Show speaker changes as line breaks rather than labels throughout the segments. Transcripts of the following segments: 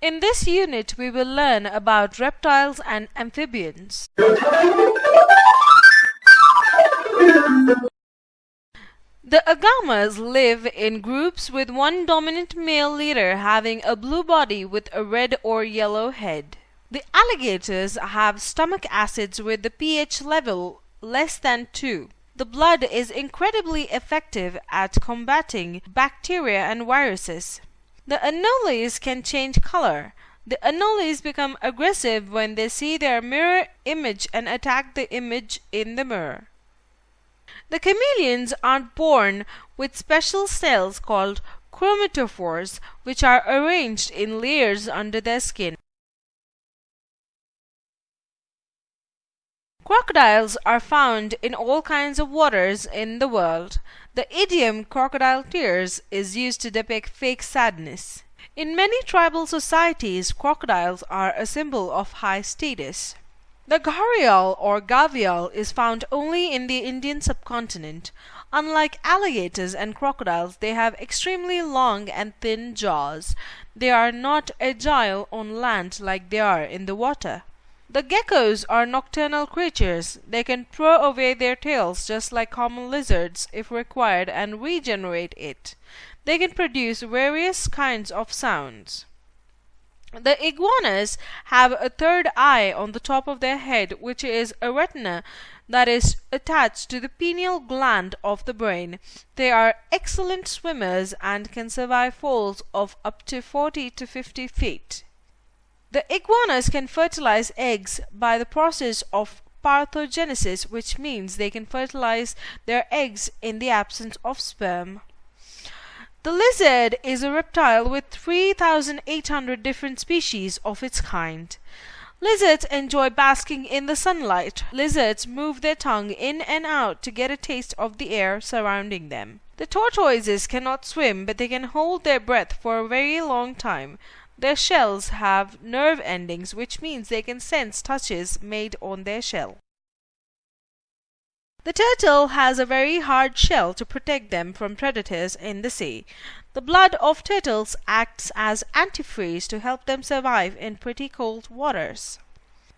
In this unit, we will learn about reptiles and amphibians. The agamas live in groups with one dominant male leader having a blue body with a red or yellow head. The alligators have stomach acids with the pH level less than 2. The blood is incredibly effective at combating bacteria and viruses. The anoles can change color. The anoles become aggressive when they see their mirror image and attack the image in the mirror. The chameleons are born with special cells called chromatophores which are arranged in layers under their skin. Crocodiles are found in all kinds of waters in the world. The idiom crocodile tears is used to depict fake sadness. In many tribal societies, crocodiles are a symbol of high status. The gharial or gavial is found only in the Indian subcontinent. Unlike alligators and crocodiles, they have extremely long and thin jaws. They are not agile on land like they are in the water. The geckos are nocturnal creatures. They can throw away their tails just like common lizards if required and regenerate it. They can produce various kinds of sounds. The iguanas have a third eye on the top of their head which is a retina that is attached to the pineal gland of the brain. They are excellent swimmers and can survive falls of up to 40 to 50 feet. The iguanas can fertilize eggs by the process of parthenogenesis, which means they can fertilize their eggs in the absence of sperm. The lizard is a reptile with 3,800 different species of its kind. Lizards enjoy basking in the sunlight. Lizards move their tongue in and out to get a taste of the air surrounding them. The tortoises cannot swim but they can hold their breath for a very long time. Their shells have nerve endings which means they can sense touches made on their shell. The turtle has a very hard shell to protect them from predators in the sea. The blood of turtles acts as antifreeze to help them survive in pretty cold waters.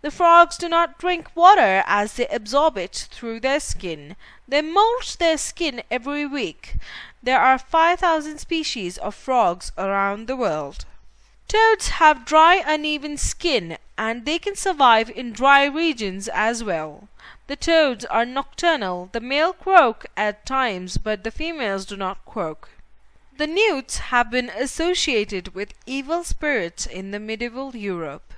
The frogs do not drink water as they absorb it through their skin. They molt their skin every week. There are 5,000 species of frogs around the world. Toads have dry uneven skin and they can survive in dry regions as well. The toads are nocturnal. The male croak at times but the females do not croak. The newts have been associated with evil spirits in the medieval Europe.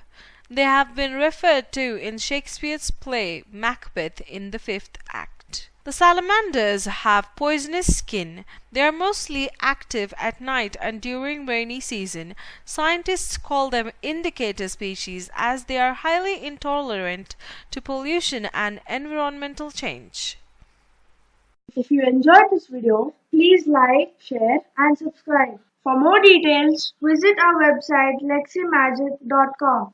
They have been referred to in Shakespeare's play Macbeth in the fifth act. The salamanders have poisonous skin. They are mostly active at night and during rainy season. Scientists call them indicator species as they are highly intolerant to pollution and environmental change.
If you enjoyed this video, please like, share and subscribe. For more details, visit our website leximagic.com.